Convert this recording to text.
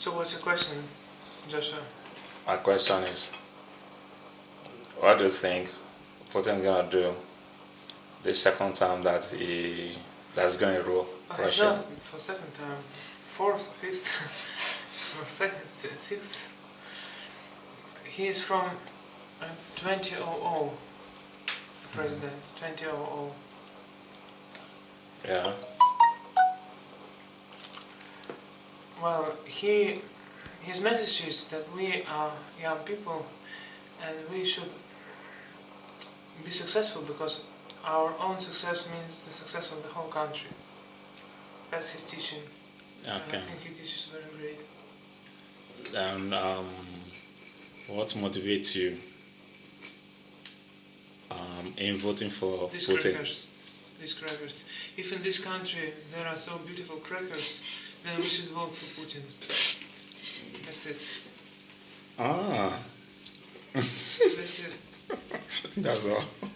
So what's your question, Joshua? My question is, what do you think Putin's gonna do the second time that he that's going to rule I Russia? not for second time, fourth, fifth, for second, sixth. He is from uh, 2000 president, 2000. Yeah. Well, he, his message is that we are young people and we should be successful because our own success means the success of the whole country. That's his teaching. And I Okay. think he teaches very great. And um, what motivates you um, in voting for These Putin? crackers, these crackers. If in this country there are so beautiful crackers, Да имаше двор в Путин. That's it. Ah. That's it. That's all.